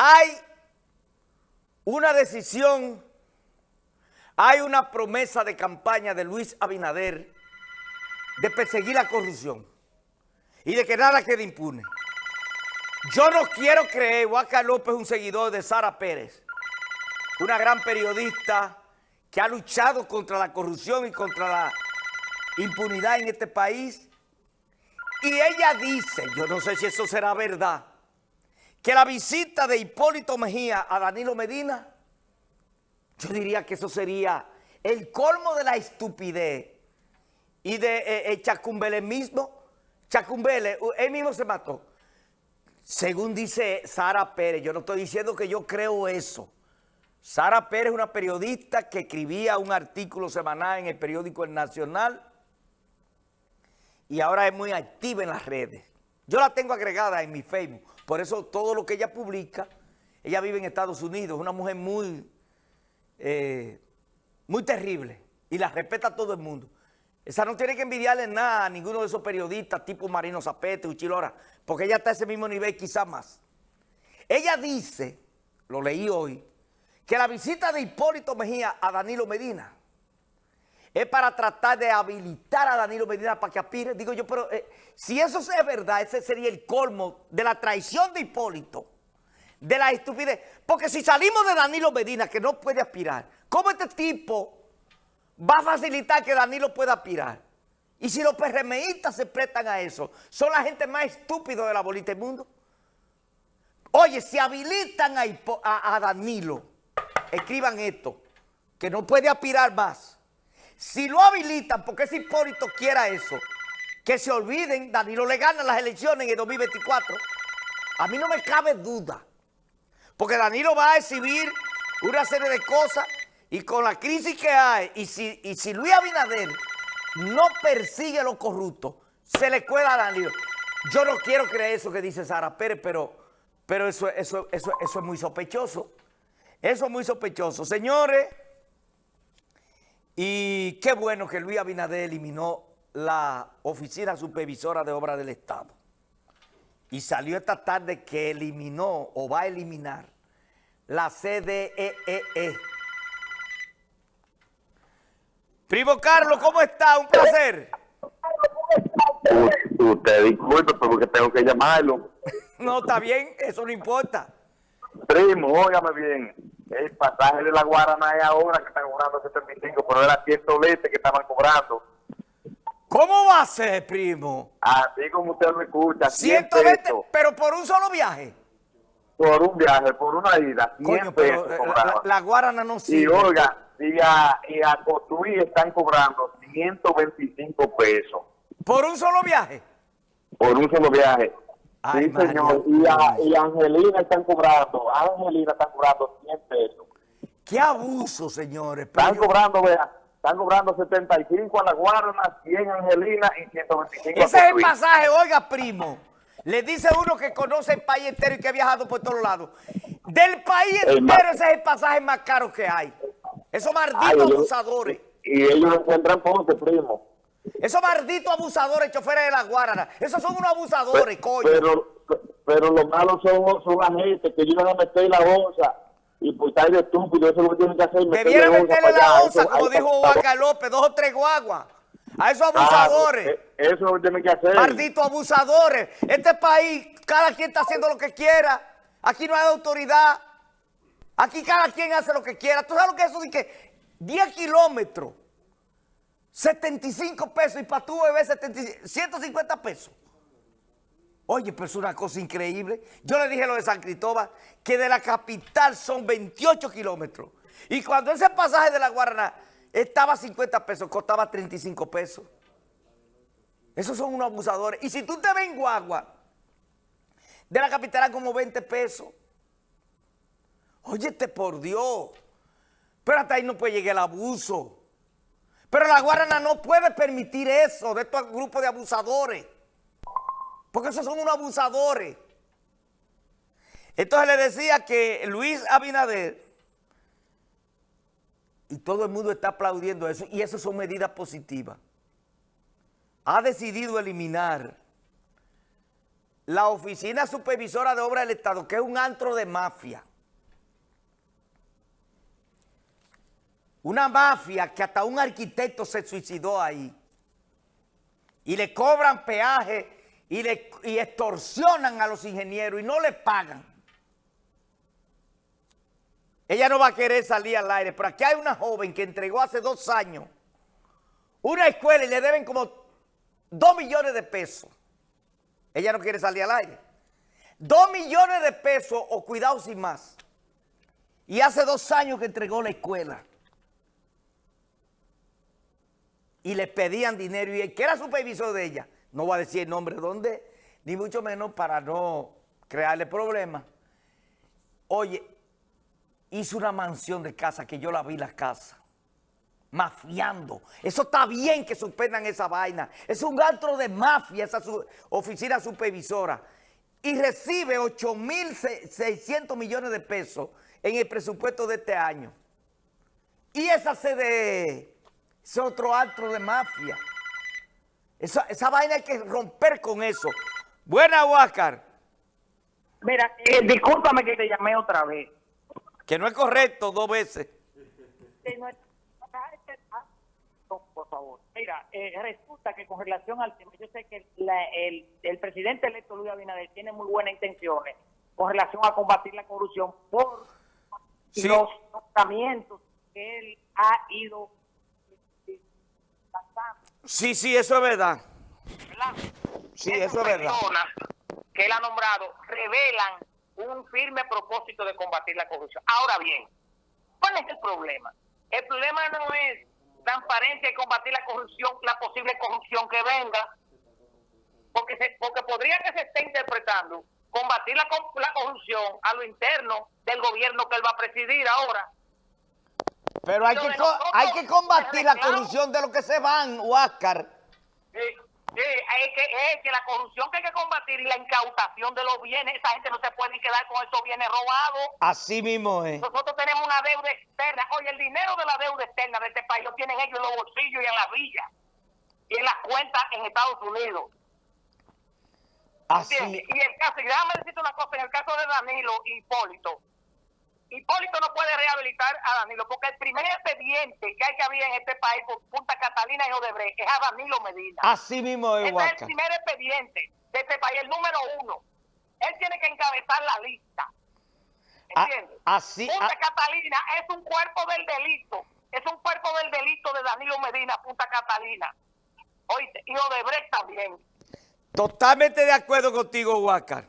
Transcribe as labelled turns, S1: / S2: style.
S1: hay una decisión, hay una promesa de campaña de Luis Abinader de perseguir la corrupción y de que nada quede impune. Yo no quiero creer, Huaca López un seguidor de Sara Pérez, una gran periodista que ha luchado contra la corrupción y contra la impunidad en este país. Y ella dice, yo no sé si eso será verdad, que la visita de Hipólito Mejía a Danilo Medina, yo diría que eso sería el colmo de la estupidez y de eh, eh, Chacumbele mismo. Chacumbele, él mismo se mató. Según dice Sara Pérez, yo no estoy diciendo que yo creo eso. Sara Pérez es una periodista que escribía un artículo semanal en el periódico El Nacional y ahora es muy activa en las redes. Yo la tengo agregada en mi Facebook, por eso todo lo que ella publica, ella vive en Estados Unidos, es una mujer muy, eh, muy terrible y la respeta a todo el mundo. Esa no tiene que envidiarle nada a ninguno de esos periodistas tipo Marino Zapete, Uchilora, porque ella está a ese mismo nivel, quizá más. Ella dice, lo leí hoy, que la visita de Hipólito Mejía a Danilo Medina es para tratar de habilitar a Danilo Medina para que aspire. Digo yo, pero eh, si eso es verdad, ese sería el colmo de la traición de Hipólito, de la estupidez. Porque si salimos de Danilo Medina, que no puede aspirar, ¿cómo este tipo va a facilitar que Danilo pueda aspirar. Y si los PRMistas se prestan a eso, son la gente más estúpida de la bolita del mundo. Oye, si habilitan a, a Danilo, escriban esto, que no puede aspirar más. Si lo habilitan, porque ese Hipólito quiera eso, que se olviden, Danilo le gana las elecciones en el 2024. A mí no me cabe duda, porque Danilo va a exhibir una serie de cosas y con la crisis que hay, y si, y si Luis Abinader no persigue a los corruptos, se le cuela a Danilo. Yo no quiero creer eso que dice Sara Pérez, pero, pero eso, eso, eso, eso es muy sospechoso. Eso es muy sospechoso. Señores, y qué bueno que Luis Abinader eliminó la Oficina Supervisora de Obras del Estado. Y salió esta tarde que eliminó o va a eliminar la CDEE. E e. Primo Carlos, ¿cómo está? Un placer.
S2: Usted disculpe, porque tengo que llamarlo.
S1: no, está bien, eso no importa.
S2: Primo, óigame bien. El pasaje de la Guarana es ahora que están cobrando 75, pero era 120 que estaban cobrando.
S1: ¿Cómo va a ser, primo?
S2: Así como usted lo escucha.
S1: 120, pero por un solo viaje.
S2: Por un viaje, por una ida.
S1: Coño, pero la, la, Guarana no sirve.
S2: Y oiga, y a, y a están cobrando 125 pesos.
S1: ¿Por un solo viaje?
S2: Por un solo viaje. sí, señor. Y a, y Angelina están cobrando, a Angelina están cobrando 100 pesos.
S1: ¡Qué abuso, señores!
S2: están cobrando, vea, están cobrando 75 a la Guarana, 100 a Angelina y 125
S1: Ese es el pasaje, oiga, primo. Le dice uno que conoce el país entero y que ha viajado por todos lados. Del país entero ese es el pasaje más caro que hay. Esos malditos abusadores.
S2: Y ellos encuentran ponte, primo.
S1: Esos malditos abusadores, choferes de la Guarana. Esos son unos abusadores, coño.
S2: Pero, pero los malos son, son la gente que llegan a meter la bolsa y pues está de estúpido, eso es lo que tienen que hacer.
S1: Debieron meterle la bolsa, como dijo Huaca López, dos o tres guaguas. A esos abusadores.
S2: Ah, eso es lo que tienen que hacer.
S1: Malditos abusadores. Este país, cada quien está haciendo lo que quiera. Aquí no hay autoridad. Aquí cada quien hace lo que quiera. ¿Tú sabes lo que es eso de que 10 kilómetros, 75 pesos y para tu bebé 150 pesos? Oye, pero es una cosa increíble. Yo le dije lo de San Cristóbal, que de la capital son 28 kilómetros. Y cuando ese pasaje de la Guaraná estaba a 50 pesos, costaba 35 pesos. Esos son unos abusadores. Y si tú te ves en Guagua, de la capital a como 20 pesos. Óyete por Dios. Pero hasta ahí no puede llegar el abuso. Pero la Guarana no puede permitir eso de estos grupos de abusadores. Porque esos son unos abusadores. Entonces le decía que Luis Abinader, y todo el mundo está aplaudiendo eso, y eso son medidas positivas, ha decidido eliminar la Oficina Supervisora de Obras del Estado, que es un antro de mafia. Una mafia que hasta un arquitecto se suicidó ahí. Y le cobran peaje y, le, y extorsionan a los ingenieros y no le pagan. Ella no va a querer salir al aire, pero aquí hay una joven que entregó hace dos años una escuela y le deben como dos millones de pesos. Ella no quiere salir al aire. Dos millones de pesos o cuidado sin más. Y hace dos años que entregó la escuela. Y le pedían dinero y el que era supervisor de ella, no va a decir el nombre de dónde, ni mucho menos para no crearle problemas. Oye, hizo una mansión de casa que yo la vi la casa. Mafiando. Eso está bien que suspendan esa vaina. Es un antro de mafia esa oficina supervisora. Y recibe 8.600 millones de pesos en el presupuesto de este año. Y esa CDE es otro antro de mafia. Esa, esa vaina hay que romper con eso. Buena, Huáscar.
S3: Mira, eh, discúlpame que te llamé otra vez.
S1: Que no es correcto dos veces.
S3: Por favor. Mira, eh, resulta que con relación al tema, yo sé que el, el, presidente electo Luis Abinader tiene muy buenas intenciones con relación a combatir la corrupción por los tratamientos que él ha ido
S1: Sí, sí, eso es verdad.
S3: ¿verdad?
S1: Sí, eso es verdad.
S3: que él ha nombrado revelan un firme propósito de combatir la corrupción. Ahora bien, ¿cuál es el problema? El problema no es transparencia y combatir la corrupción, la posible corrupción que venga, porque se, porque podría que se esté interpretando combatir la, la corrupción a lo interno del gobierno que él va a presidir ahora.
S1: Pero hay, que, hay que combatir la corrupción de lo que se van, Huáscar.
S3: Sí. Sí, es que, es que la corrupción que hay que combatir y la incautación de los bienes, esa gente no se puede quedar con esos bienes robados.
S1: Así mismo es.
S3: Nosotros tenemos una deuda externa. Oye, el dinero de la deuda externa de este país lo tienen ellos en los bolsillos y en la villa y en las cuentas en Estados Unidos.
S1: Así.
S3: Y el caso, y déjame decirte una cosa, en el caso de Danilo y Hipólito, Hipólito no puede rehabilitar a Danilo, porque el primer expediente que hay que haber en este país por Punta Catalina y Odebrecht es a Danilo Medina.
S1: Así mismo es,
S3: Ese es el primer expediente de este país, el número uno. Él tiene que encabezar la lista.
S1: Ah,
S3: ¿Entiendes?
S1: así,
S3: Punta
S1: ah.
S3: Catalina es un cuerpo del delito. Es un cuerpo del delito de Danilo Medina, Punta Catalina. Oíste, y Odebrecht también.
S1: Totalmente de acuerdo contigo, Huáscar.